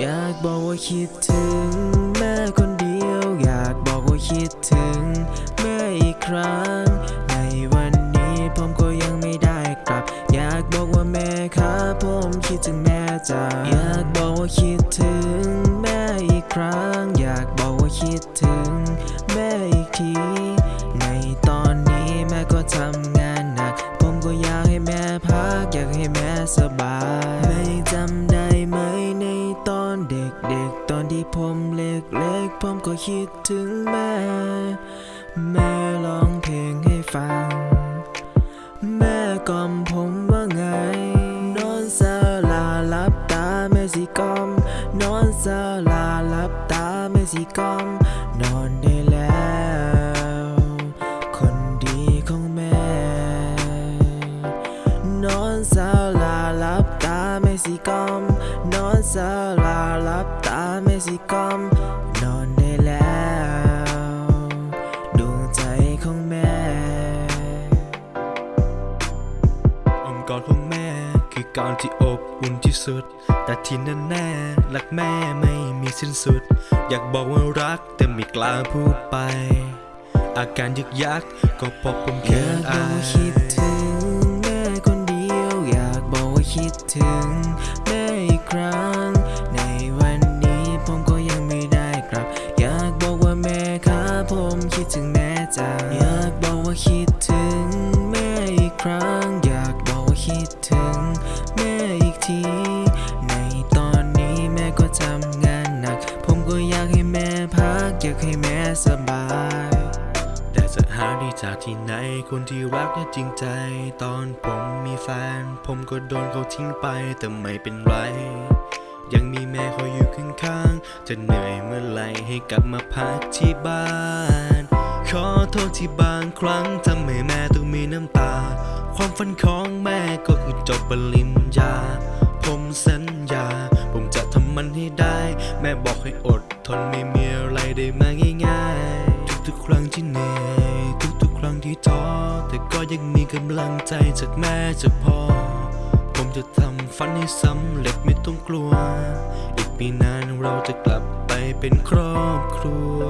อยากบอกว่าคิดถึง แม่คนเดียว อยากบอกว่าคิดถึง แม่อีกครั้ง ในวันนี้ผมก็ยังไม่ได้กลับ อยากบอกว่าแม่ครับผมคิดถึงแม่จ้าอยากบอกว่าคิดถึง แม่อีกครั้ง อยากบอกว่าคิดถึง แม่อีกที ในตอนนี้แม่ก็ทำงานหนัก ผมก็อยากให้แม่พักอยากให้แม่สบาย ด็กๆตอนที่ผมเล็กๆผมก็คิดถึงแม่ แม่ร้องเพลงให้ฟัง แม่กล่อมผมว่าไง นอนสลาลับตาแม่สิกล่อม นอนสลาลับตาแม่สิกล่อม นอนได้แล้ว คนดีของแม่ นอนสลาลับตาแม่สิกล่อม นอนสลาลับตา แม่สิกอมนอนได้แล้ว ดวงใจของแม่อมกอดของแม่คือก่อนที่อบอุ่นที่สุด แต่ที่แน่แน่ๆรักแม่ไม่มีสิ้นสุด อยากบอกว่ารักแต่ไม่กล้าพูดไป อาการยึกยักก็พราะผมอเขิยากบอากว่าคิดถึงแม่คนเดียว อยากบอกว่าคิดถึง จากที่ไหนคนที่รักและจริงใจ ตอนผมมีแฟน ผมก็โดนเขาทิ้งไปแต่ไม่เป็นไร ยังมีแม่คอยอยู่ข้างๆจะเหนื่อยเมื่อไหรให้กลับมาพักที่บ้าน ขอโทษที่บางครั้งทำให้แม่ต้องมีน้ำตา ความฝันของแม่ก็คือจบปริญญา ผมสัญญา ผมจะทำมันให้ได้ แม่บอกให้อดทนไม่มีอะไรได้มาง่าย ที่ท้อแต่ก็ยังมีกำลังใจจากแม่จากพ่อ ผมจะทำฝันให้สำเร็จไม่ต้องกลัว อีกปีหนานเราจะกลับไปเป็นครอบครัว